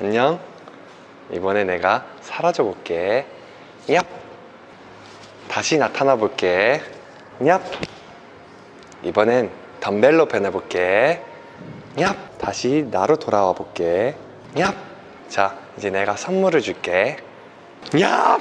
안녕. 이번에 내가 사라져 볼게. 얍. 다시 나타나 볼게. 얍. 이번엔 덤벨로 변해 볼게. 얍. 다시 나로 돌아와 볼게. 얍자 이제 내가 선물을 줄게. 얍.